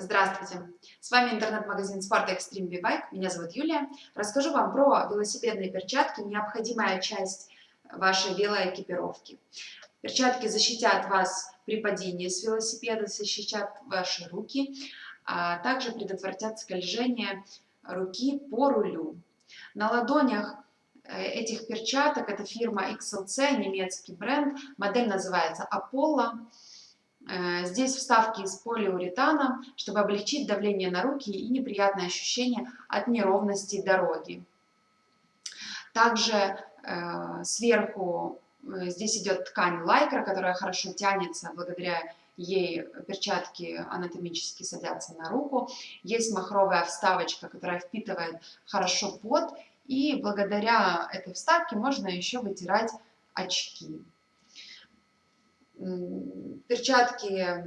Здравствуйте! С вами интернет-магазин спорта Extreme B-Bike. Меня зовут Юлия. Расскажу вам про велосипедные перчатки, необходимая часть вашей велоэкипировки. Перчатки защитят вас при падении с велосипеда, защитят ваши руки, а также предотвратят скольжение руки по рулю. На ладонях э, этих перчаток, это фирма XLC, немецкий бренд, модель называется Apollo. Э, здесь вставки из полиуретана, чтобы облегчить давление на руки и неприятное ощущение от неровности дороги. Также э, сверху э, здесь идет ткань лайкра, которая хорошо тянется, благодаря ей перчатки анатомически садятся на руку. Есть махровая вставочка, которая впитывает хорошо пот, и благодаря этой вставке можно еще вытирать очки перчатки,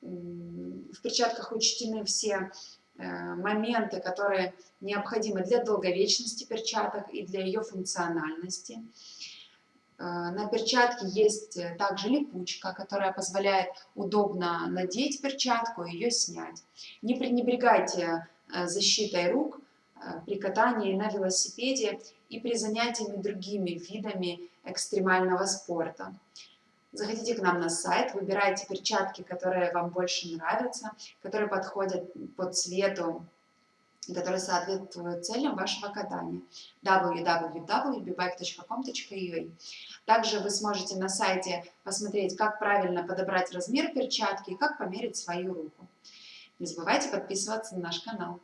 в перчатках учтены все э, моменты, которые необходимы для долговечности перчаток и для ее функциональности. Э, на перчатке есть также липучка, которая позволяет удобно надеть перчатку и ее снять. Не пренебрегайте э, защитой рук при катании на велосипеде и при занятиями другими видами экстремального спорта. Заходите к нам на сайт, выбирайте перчатки, которые вам больше нравятся, которые подходят по цвету, которые соответствуют целям вашего катания. www.bbike.com.ua Также вы сможете на сайте посмотреть, как правильно подобрать размер перчатки и как померить свою руку. Не забывайте подписываться на наш канал.